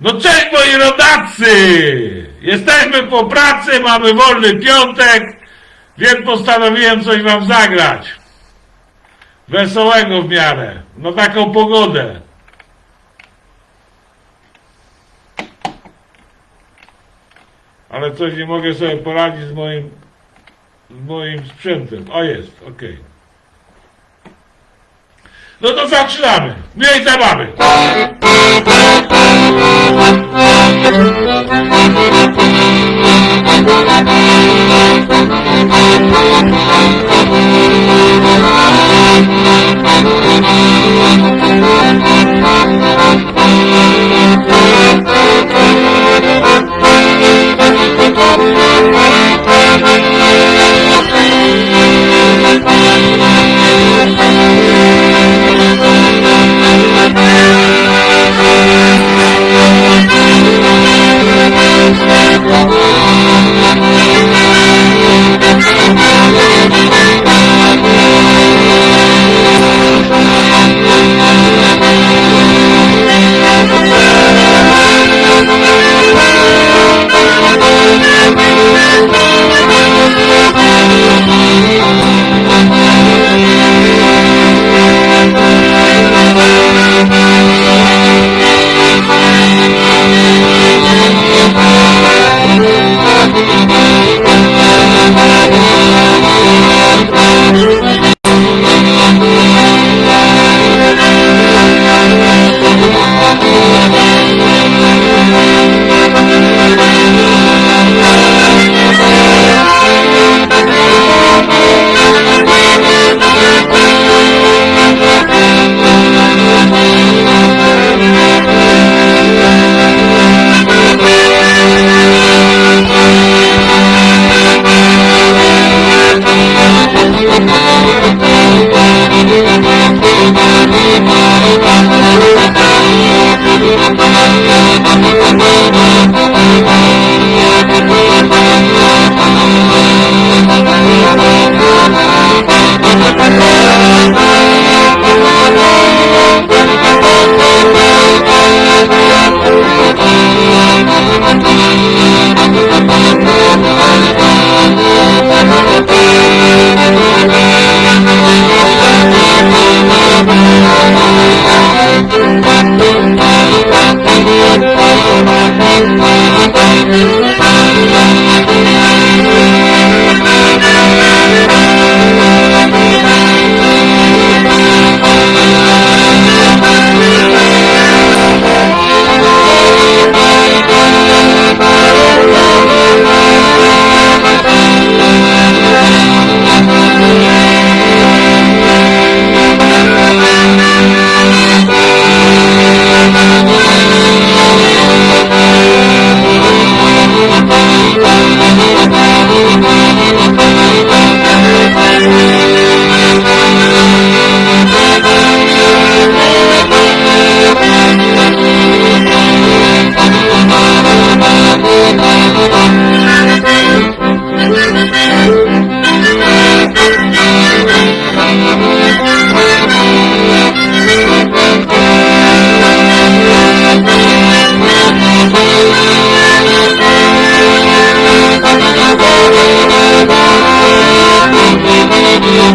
No cześć moi rodacy! Jesteśmy po pracy, mamy wolny piątek, więc postanowiłem coś wam zagrać. Wesołego w miarę, no taką pogodę. Ale coś nie mogę sobie poradzić z moim, z moim sprzętem. O jest, okej. No to zaczynamy. Miej zabawy. Thank you.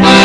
Bye.